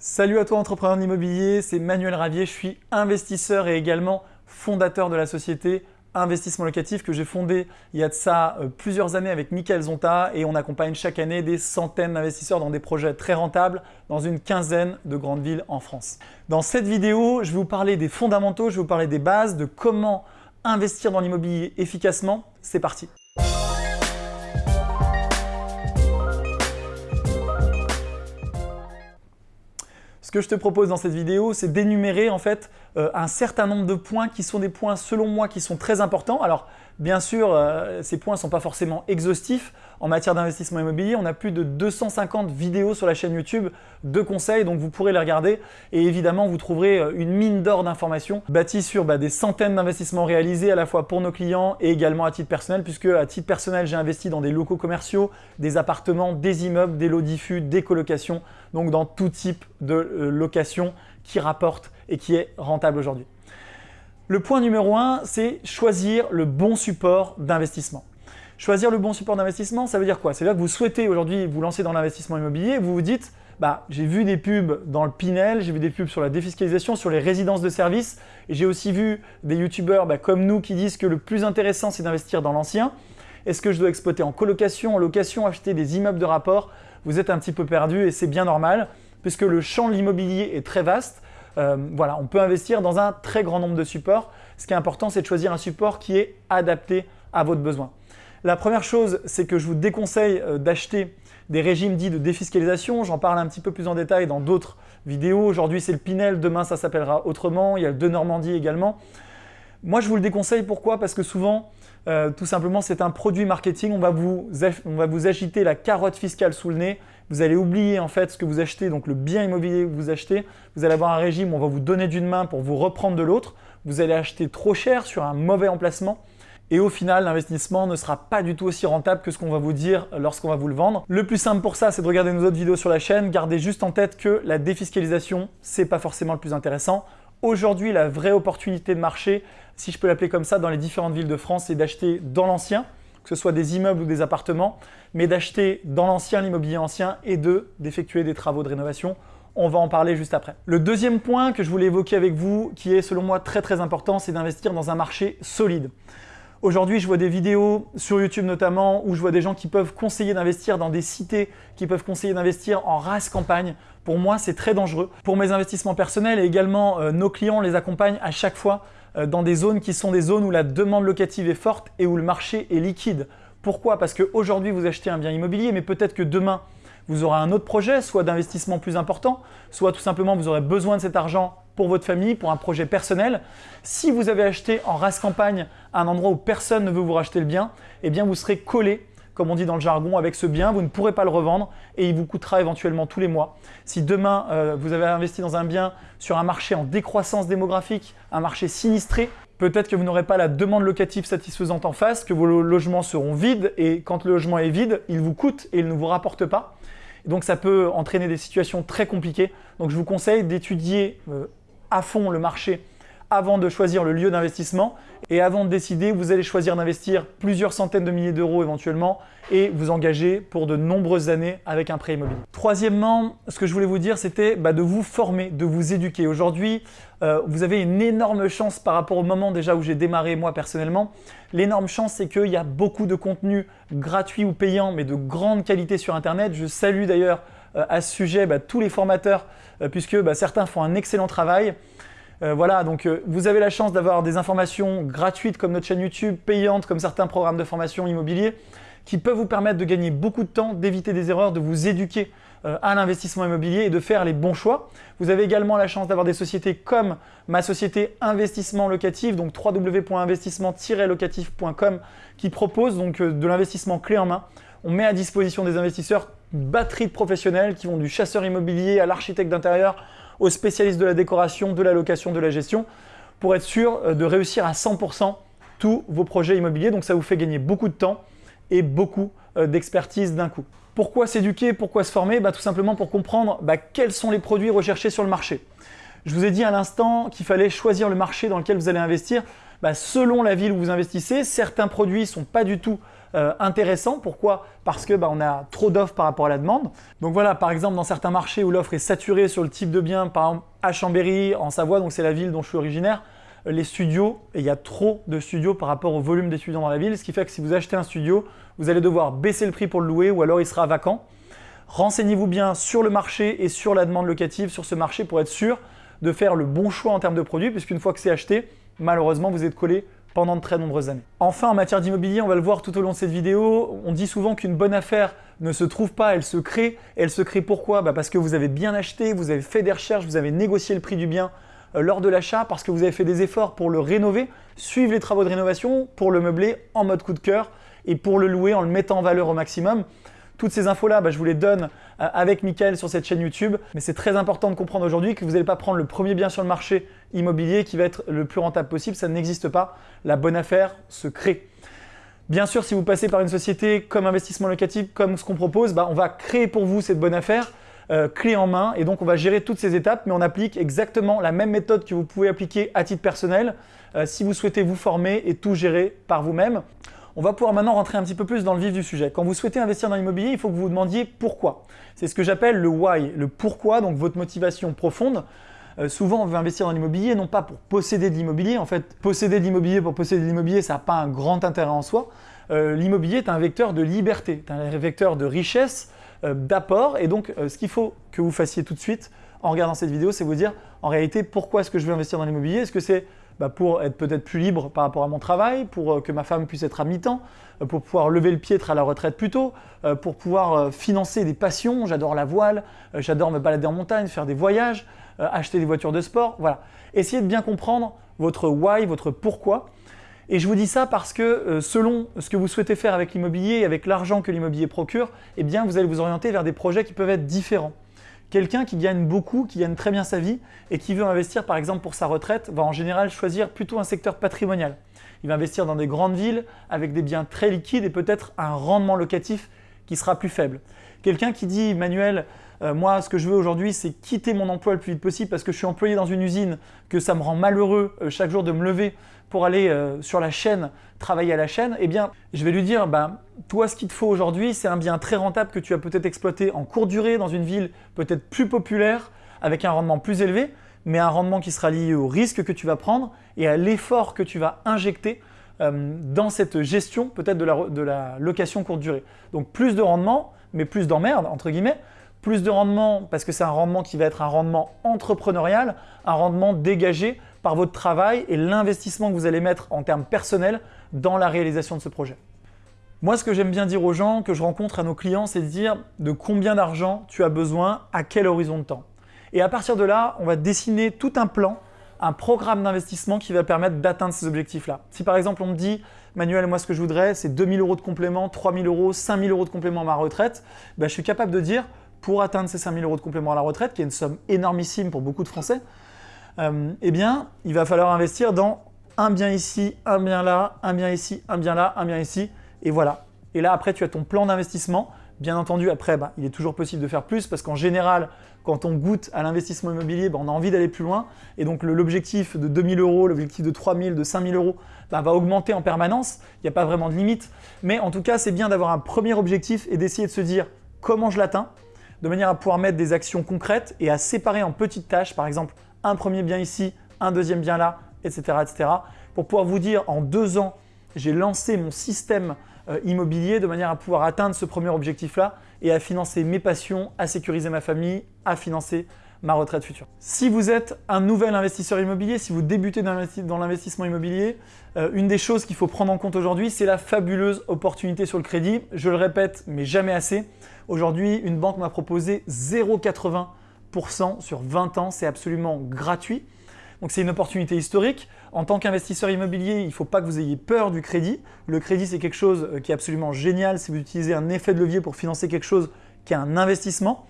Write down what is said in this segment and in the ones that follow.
Salut à toi entrepreneur de c'est Manuel Ravier, je suis investisseur et également fondateur de la société Investissement Locatif que j'ai fondé il y a de ça euh, plusieurs années avec Michael Zonta et on accompagne chaque année des centaines d'investisseurs dans des projets très rentables dans une quinzaine de grandes villes en France. Dans cette vidéo, je vais vous parler des fondamentaux, je vais vous parler des bases, de comment investir dans l'immobilier efficacement. C'est parti Ce que je te propose dans cette vidéo, c'est d'énumérer en fait euh, un certain nombre de points qui sont des points selon moi qui sont très importants. Alors bien sûr, euh, ces points ne sont pas forcément exhaustifs. En matière d'investissement immobilier, on a plus de 250 vidéos sur la chaîne YouTube de conseils, donc vous pourrez les regarder. Et évidemment, vous trouverez euh, une mine d'or d'informations bâtie sur bah, des centaines d'investissements réalisés à la fois pour nos clients et également à titre personnel, puisque à titre personnel, j'ai investi dans des locaux commerciaux, des appartements, des immeubles, des lots diffus, des colocations, donc dans tout type de location qui rapporte et qui est rentable aujourd'hui. Le point numéro un, c'est choisir le bon support d'investissement. Choisir le bon support d'investissement, ça veut dire quoi? C'est-à-dire que vous souhaitez aujourd'hui vous lancer dans l'investissement immobilier, vous vous dites bah, j'ai vu des pubs dans le Pinel, j'ai vu des pubs sur la défiscalisation, sur les résidences de services, et j'ai aussi vu des youtubeurs bah, comme nous qui disent que le plus intéressant c'est d'investir dans l'ancien. Est-ce que je dois exploiter en colocation, en location, acheter des immeubles de rapport? Vous êtes un petit peu perdu et c'est bien normal puisque le champ de l'immobilier est très vaste. Euh, voilà, on peut investir dans un très grand nombre de supports. Ce qui est important, c'est de choisir un support qui est adapté à votre besoin. La première chose, c'est que je vous déconseille euh, d'acheter des régimes dits de défiscalisation. J'en parle un petit peu plus en détail dans d'autres vidéos. Aujourd'hui, c'est le Pinel, demain, ça s'appellera autrement. Il y a le de Normandie également. Moi, je vous le déconseille. Pourquoi? Parce que souvent, euh, tout simplement, c'est un produit marketing. On va, vous, on va vous agiter la carotte fiscale sous le nez. Vous allez oublier en fait ce que vous achetez, donc le bien immobilier que vous achetez. Vous allez avoir un régime où on va vous donner d'une main pour vous reprendre de l'autre. Vous allez acheter trop cher sur un mauvais emplacement. Et au final, l'investissement ne sera pas du tout aussi rentable que ce qu'on va vous dire lorsqu'on va vous le vendre. Le plus simple pour ça, c'est de regarder nos autres vidéos sur la chaîne. Gardez juste en tête que la défiscalisation, c'est pas forcément le plus intéressant. Aujourd'hui, la vraie opportunité de marché, si je peux l'appeler comme ça, dans les différentes villes de France, c'est d'acheter dans l'ancien, que ce soit des immeubles ou des appartements, mais d'acheter dans l'ancien, l'immobilier ancien, et de d'effectuer des travaux de rénovation. On va en parler juste après. Le deuxième point que je voulais évoquer avec vous, qui est selon moi très très important, c'est d'investir dans un marché solide. Aujourd'hui, je vois des vidéos sur YouTube notamment où je vois des gens qui peuvent conseiller d'investir dans des cités, qui peuvent conseiller d'investir en race campagne. Pour moi, c'est très dangereux. Pour mes investissements personnels et également euh, nos clients, les accompagnent à chaque fois euh, dans des zones qui sont des zones où la demande locative est forte et où le marché est liquide. Pourquoi? Parce qu'aujourd'hui, vous achetez un bien immobilier, mais peut-être que demain, vous aurez un autre projet, soit d'investissement plus important, soit tout simplement vous aurez besoin de cet argent pour votre famille, pour un projet personnel. Si vous avez acheté en race campagne un endroit où personne ne veut vous racheter le bien, eh bien vous serez collé comme on dit dans le jargon, avec ce bien, vous ne pourrez pas le revendre et il vous coûtera éventuellement tous les mois. Si demain, euh, vous avez investi dans un bien sur un marché en décroissance démographique, un marché sinistré, peut-être que vous n'aurez pas la demande locative satisfaisante en face, que vos logements seront vides et quand le logement est vide, il vous coûte et il ne vous rapporte pas. Donc ça peut entraîner des situations très compliquées. Donc je vous conseille d'étudier euh, à fond le marché avant de choisir le lieu d'investissement et avant de décider, vous allez choisir d'investir plusieurs centaines de milliers d'euros éventuellement et vous engager pour de nombreuses années avec un prêt immobilier. Troisièmement, ce que je voulais vous dire, c'était bah, de vous former, de vous éduquer. Aujourd'hui, euh, vous avez une énorme chance par rapport au moment déjà où j'ai démarré moi personnellement. L'énorme chance, c'est qu'il y a beaucoup de contenu gratuit ou payant, mais de grande qualité sur Internet. Je salue d'ailleurs à ce sujet bah, tous les formateurs, euh, puisque bah, certains font un excellent travail. Euh, voilà, donc vous avez la chance d'avoir des informations gratuites comme notre chaîne YouTube, payantes comme certains programmes de formation immobilier, qui peuvent vous permettre de gagner beaucoup de temps, d'éviter des erreurs, de vous éduquer à l'investissement immobilier et de faire les bons choix. Vous avez également la chance d'avoir des sociétés comme ma société Investissement Locatif, donc www.investissement-locatif.com qui propose donc de l'investissement clé en main. On met à disposition des investisseurs batterie de professionnels qui vont du chasseur immobilier à l'architecte d'intérieur, aux spécialistes de la décoration, de la location, de la gestion, pour être sûr euh, de réussir à 100% tous vos projets immobiliers. Donc ça vous fait gagner beaucoup de temps et beaucoup euh, d'expertise d'un coup. Pourquoi s'éduquer? Pourquoi se former? Bah, Tout simplement pour comprendre bah, quels sont les produits recherchés sur le marché. Je vous ai dit à l'instant qu'il fallait choisir le marché dans lequel vous allez investir. Bah, selon la ville où vous investissez, certains produits ne sont pas du tout euh, intéressant. Pourquoi? Parce que bah, on a trop d'offres par rapport à la demande. Donc voilà, par exemple, dans certains marchés où l'offre est saturée sur le type de bien, par exemple à Chambéry, en Savoie, donc c'est la ville dont je suis originaire, euh, les studios, et il y a trop de studios par rapport au volume d'étudiants dans la ville, ce qui fait que si vous achetez un studio, vous allez devoir baisser le prix pour le louer ou alors il sera vacant. Renseignez-vous bien sur le marché et sur la demande locative sur ce marché pour être sûr de faire le bon choix en termes de produits, puisqu'une fois que c'est acheté, malheureusement, vous êtes collé pendant de très nombreuses années. Enfin, en matière d'immobilier, on va le voir tout au long de cette vidéo, on dit souvent qu'une bonne affaire ne se trouve pas, elle se crée. Elle se crée pourquoi? Bah, Parce que vous avez bien acheté, vous avez fait des recherches, vous avez négocié le prix du bien euh, lors de l'achat, parce que vous avez fait des efforts pour le rénover, suivre les travaux de rénovation, pour le meubler en mode coup de cœur et pour le louer en le mettant en valeur au maximum. Toutes ces infos-là, bah, je vous les donne avec Mickaël sur cette chaîne YouTube. Mais c'est très important de comprendre aujourd'hui que vous n'allez pas prendre le premier bien sur le marché immobilier qui va être le plus rentable possible. Ça n'existe pas. La bonne affaire se crée. Bien sûr, si vous passez par une société comme investissement locatif, comme ce qu'on propose, bah, on va créer pour vous cette bonne affaire, euh, clé en main, et donc on va gérer toutes ces étapes, mais on applique exactement la même méthode que vous pouvez appliquer à titre personnel euh, si vous souhaitez vous former et tout gérer par vous-même. On va pouvoir maintenant rentrer un petit peu plus dans le vif du sujet. Quand vous souhaitez investir dans l'immobilier, il faut que vous vous demandiez pourquoi. C'est ce que j'appelle le why, le pourquoi, donc votre motivation profonde. Euh, souvent, on veut investir dans l'immobilier, non pas pour posséder de l'immobilier. En fait, posséder de l'immobilier pour posséder de l'immobilier, ça n'a pas un grand intérêt en soi. Euh, l'immobilier est un vecteur de liberté, un vecteur de richesse, euh, d'apport. Et donc, ce qu'il faut que vous fassiez tout de suite en regardant cette vidéo, c'est vous dire, en réalité, pourquoi est-ce que je veux investir dans l'immobilier? Est-ce que c'est bah, pour être peut-être plus libre par rapport à mon travail, pour euh, que ma femme puisse être à mi-temps, euh, pour pouvoir lever le pied, à la retraite plus tôt, euh, pour pouvoir financer des passions. J'adore la voile, j'adore me balader en montagne, faire des voyages, acheter des voitures de sport. Voilà. Essayez de bien comprendre votre why, votre pourquoi. Et je vous dis ça parce que selon ce que vous souhaitez faire avec l'immobilier avec l'argent que l'immobilier procure, eh vous allez vous orienter vers des projets qui peuvent être différents. Quelqu'un qui gagne beaucoup, qui gagne très bien sa vie et qui veut investir par exemple pour sa retraite va en général choisir plutôt un secteur patrimonial. Il va investir dans des grandes villes avec des biens très liquides et peut-être un rendement locatif qui sera plus faible. Quelqu'un qui dit Manuel, euh, moi ce que je veux aujourd'hui c'est quitter mon emploi le plus vite possible parce que je suis employé dans une usine, que ça me rend malheureux euh, chaque jour de me lever pour aller euh, sur la chaîne, travailler à la chaîne, eh bien, je vais lui dire, bah, toi, ce qu'il te faut aujourd'hui, c'est un bien très rentable que tu vas peut-être exploiter en courte durée dans une ville peut-être plus populaire, avec un rendement plus élevé, mais un rendement qui sera lié au risque que tu vas prendre et à l'effort que tu vas injecter euh, dans cette gestion peut-être de la, de la location courte durée. Donc plus de rendement, mais plus d'emmerde, entre guillemets, plus de rendement parce que c'est un rendement qui va être un rendement entrepreneurial, un rendement dégagé par votre travail et l'investissement que vous allez mettre en termes personnels dans la réalisation de ce projet. Moi, ce que j'aime bien dire aux gens que je rencontre à nos clients, c'est de dire de combien d'argent tu as besoin, à quel horizon de temps. Et à partir de là, on va dessiner tout un plan, un programme d'investissement qui va permettre d'atteindre ces objectifs-là. Si par exemple on me dit, Manuel, moi ce que je voudrais, c'est 2000 euros de complément, 3000 euros, 5000 euros de complément à ma retraite, ben, je suis capable de dire, pour atteindre ces 5000 euros de complément à la retraite, qui est une somme énormissime pour beaucoup de Français, euh, eh bien, il va falloir investir dans un bien ici, un bien là, un bien ici, un bien là, un bien ici, et voilà. Et là, après, tu as ton plan d'investissement. Bien entendu, après, bah, il est toujours possible de faire plus parce qu'en général, quand on goûte à l'investissement immobilier, bah, on a envie d'aller plus loin. Et donc, l'objectif de 2000 euros, l'objectif de 3000, de 5000 euros bah, va augmenter en permanence. Il n'y a pas vraiment de limite. Mais en tout cas, c'est bien d'avoir un premier objectif et d'essayer de se dire comment je l'atteins, de manière à pouvoir mettre des actions concrètes et à séparer en petites tâches. Par exemple, un premier bien ici, un deuxième bien là, etc. etc. pour pouvoir vous dire en deux ans, j'ai lancé mon système euh, immobilier de manière à pouvoir atteindre ce premier objectif-là et à financer mes passions, à sécuriser ma famille, à financer ma retraite future. Si vous êtes un nouvel investisseur immobilier, si vous débutez dans l'investissement immobilier, euh, une des choses qu'il faut prendre en compte aujourd'hui, c'est la fabuleuse opportunité sur le crédit. Je le répète, mais jamais assez. Aujourd'hui, une banque m'a proposé 0,80 sur 20 ans, c'est absolument gratuit. Donc c'est une opportunité historique. En tant qu'investisseur immobilier, il ne faut pas que vous ayez peur du crédit. Le crédit, c'est quelque chose euh, qui est absolument génial si vous utilisez un effet de levier pour financer quelque chose qui est un investissement.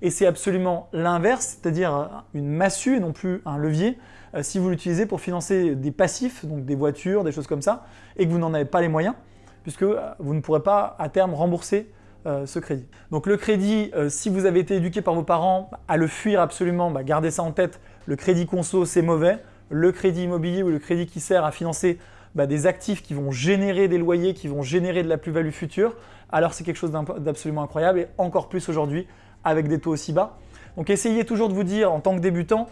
Et c'est absolument l'inverse, c'est-à-dire euh, une massue et non plus un levier, euh, si vous l'utilisez pour financer des passifs, donc des voitures, des choses comme ça, et que vous n'en avez pas les moyens, puisque vous ne pourrez pas à terme rembourser euh, ce crédit. Donc le crédit, euh, si vous avez été éduqué par vos parents à le fuir absolument, bah, gardez ça en tête, le crédit conso c'est mauvais, le crédit immobilier ou le crédit qui sert à financer bah, des actifs qui vont générer des loyers, qui vont générer de la plus-value future, alors c'est quelque chose d'absolument incroyable et encore plus aujourd'hui avec des taux aussi bas. Donc essayez toujours de vous dire en tant que débutant,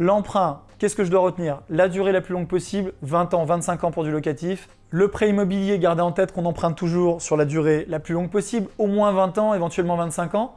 l'emprunt, qu'est-ce que je dois retenir? La durée la plus longue possible, 20 ans, 25 ans pour du locatif. Le prêt immobilier, gardez en tête qu'on emprunte toujours sur la durée la plus longue possible, au moins 20 ans, éventuellement 25 ans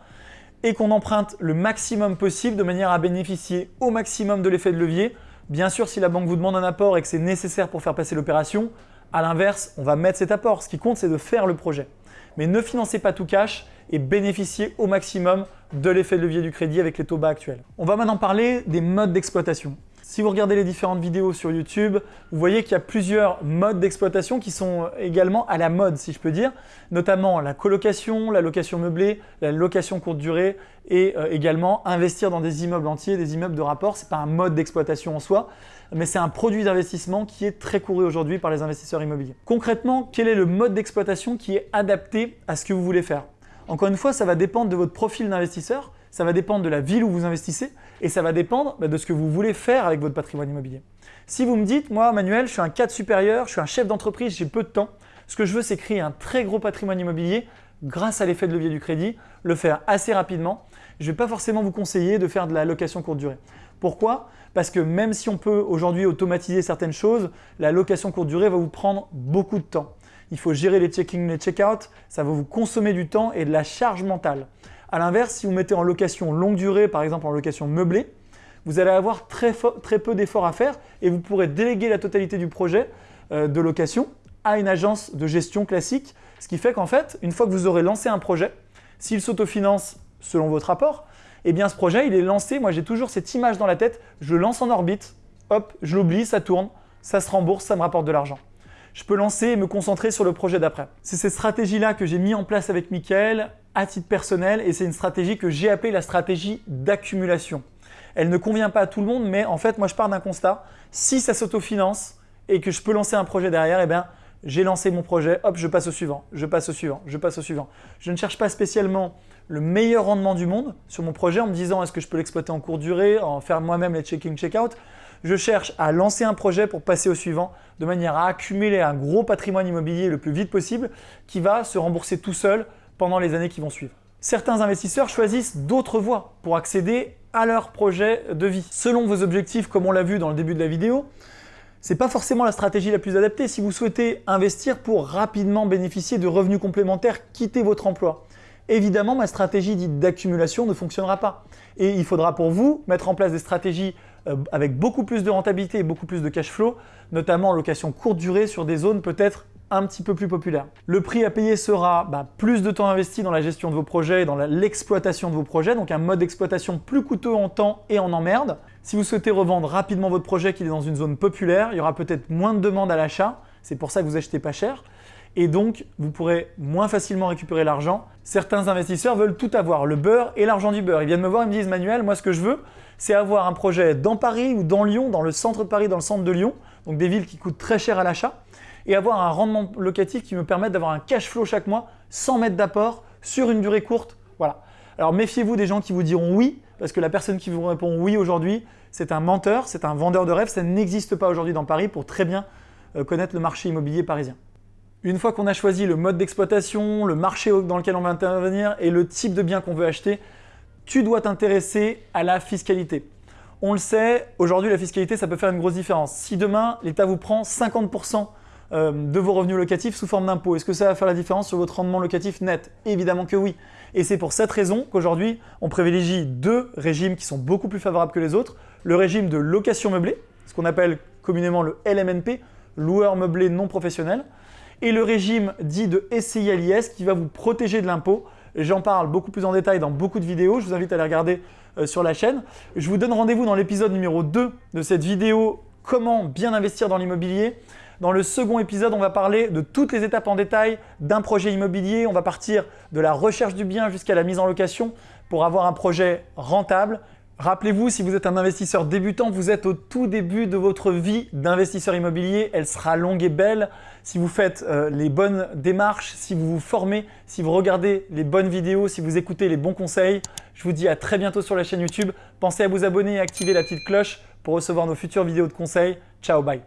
et qu'on emprunte le maximum possible de manière à bénéficier au maximum de l'effet de levier. Bien sûr, si la banque vous demande un apport et que c'est nécessaire pour faire passer l'opération, à l'inverse, on va mettre cet apport. Ce qui compte, c'est de faire le projet. Mais ne financez pas tout cash et bénéficiez au maximum de l'effet de levier du crédit avec les taux bas actuels. On va maintenant parler des modes d'exploitation. Si vous regardez les différentes vidéos sur YouTube, vous voyez qu'il y a plusieurs modes d'exploitation qui sont également à la mode, si je peux dire, notamment la colocation, la location meublée, la location courte durée et euh, également investir dans des immeubles entiers, des immeubles de rapport. Ce n'est pas un mode d'exploitation en soi, mais c'est un produit d'investissement qui est très couru aujourd'hui par les investisseurs immobiliers. Concrètement, quel est le mode d'exploitation qui est adapté à ce que vous voulez faire? Encore une fois, ça va dépendre de votre profil d'investisseur, ça va dépendre de la ville où vous investissez et ça va dépendre bah, de ce que vous voulez faire avec votre patrimoine immobilier. Si vous me dites, moi Manuel, je suis un cadre supérieur, je suis un chef d'entreprise, j'ai peu de temps, ce que je veux c'est créer un très gros patrimoine immobilier grâce à l'effet de levier du crédit, le faire assez rapidement. Je ne vais pas forcément vous conseiller de faire de la location courte durée. Pourquoi? Parce que même si on peut aujourd'hui automatiser certaines choses, la location courte durée va vous prendre beaucoup de temps. Il faut gérer les check-in, les check-out, ça va vous consommer du temps et de la charge mentale. A l'inverse, si vous mettez en location longue durée, par exemple en location meublée, vous allez avoir très, peu d'efforts à faire et vous pourrez déléguer la totalité du projet euh, de location à une agence de gestion classique, ce qui fait qu'en fait, une fois que vous aurez lancé un projet, s'il s'autofinance selon votre rapport, eh bien ce projet, il est lancé, moi j'ai toujours cette image dans la tête, je lance en orbite, hop, je l'oublie, ça tourne, ça se rembourse, ça me rapporte de l'argent. Je peux lancer et me concentrer sur le projet d'après. C'est cette stratégie-là que j'ai mis en place avec Mickaël à titre personnel et c'est une stratégie que j'ai appelée la stratégie d'accumulation. Elle ne convient pas à tout le monde, mais en fait, moi je pars d'un constat. Si ça s'autofinance et que je peux lancer un projet derrière, eh bien, j'ai lancé mon projet, hop, je passe au suivant, je passe au suivant, je passe au suivant. Je ne cherche pas spécialement le meilleur rendement du monde sur mon projet en me disant est-ce que je peux l'exploiter en courte durée, en faire moi-même les check-in, check-out? Je cherche à lancer un projet pour passer au suivant de manière à accumuler un gros patrimoine immobilier le plus vite possible qui va se rembourser tout seul pendant les années qui vont suivre. Certains investisseurs choisissent d'autres voies pour accéder à leur projet de vie. Selon vos objectifs, comme on l'a vu dans le début de la vidéo, ce n'est pas forcément la stratégie la plus adaptée. Si vous souhaitez investir pour rapidement bénéficier de revenus complémentaires, quittez votre emploi. Évidemment, ma stratégie dite d'accumulation ne fonctionnera pas. Et il faudra pour vous mettre en place des stratégies euh, avec beaucoup plus de rentabilité et beaucoup plus de cash flow, notamment en location courte durée sur des zones peut-être un petit peu plus populaires. Le prix à payer sera bah, plus de temps investi dans la gestion de vos projets et dans l'exploitation de vos projets, donc un mode d'exploitation plus coûteux en temps et en emmerde. Si vous souhaitez revendre rapidement votre projet qui est dans une zone populaire, il y aura peut-être moins de demandes à l'achat, c'est pour ça que vous achetez pas cher et donc vous pourrez moins facilement récupérer l'argent. Certains investisseurs veulent tout avoir, le beurre et l'argent du beurre. Ils viennent me voir, ils me disent Manuel, moi ce que je veux, c'est avoir un projet dans Paris ou dans Lyon, dans le centre de Paris, dans le centre de Lyon, donc des villes qui coûtent très cher à l'achat, et avoir un rendement locatif qui me permette d'avoir un cash flow chaque mois sans mettre d'apport sur une durée courte. Voilà. Alors méfiez-vous des gens qui vous diront oui, parce que la personne qui vous répond oui aujourd'hui, c'est un menteur, c'est un vendeur de rêves, ça n'existe pas aujourd'hui dans Paris pour très bien euh, connaître le marché immobilier parisien. Une fois qu'on a choisi le mode d'exploitation, le marché dans lequel on va intervenir et le type de bien qu'on veut acheter, tu dois t'intéresser à la fiscalité. On le sait, aujourd'hui la fiscalité ça peut faire une grosse différence. Si demain l'État vous prend 50% euh, de vos revenus locatifs sous forme d'impôt, est-ce que ça va faire la différence sur votre rendement locatif net? Évidemment que oui. Et c'est pour cette raison qu'aujourd'hui on privilégie deux régimes qui sont beaucoup plus favorables que les autres. Le régime de location meublée, ce qu'on appelle communément le LMNP, loueur meublé non professionnel, et le régime dit de SCILIS qui va vous protéger de l'impôt. J'en parle beaucoup plus en détail dans beaucoup de vidéos, je vous invite à les regarder euh, sur la chaîne. Je vous donne rendez-vous dans l'épisode numéro 2 de cette vidéo « Comment bien investir dans l'immobilier ». Dans le second épisode, on va parler de toutes les étapes en détail d'un projet immobilier. On va partir de la recherche du bien jusqu'à la mise en location pour avoir un projet rentable, Rappelez-vous, si vous êtes un investisseur débutant, vous êtes au tout début de votre vie d'investisseur immobilier. Elle sera longue et belle si vous faites euh, les bonnes démarches, si vous vous formez, si vous regardez les bonnes vidéos, si vous écoutez les bons conseils. Je vous dis à très bientôt sur la chaîne YouTube. Pensez à vous abonner et activer la petite cloche pour recevoir nos futures vidéos de conseils. Ciao, bye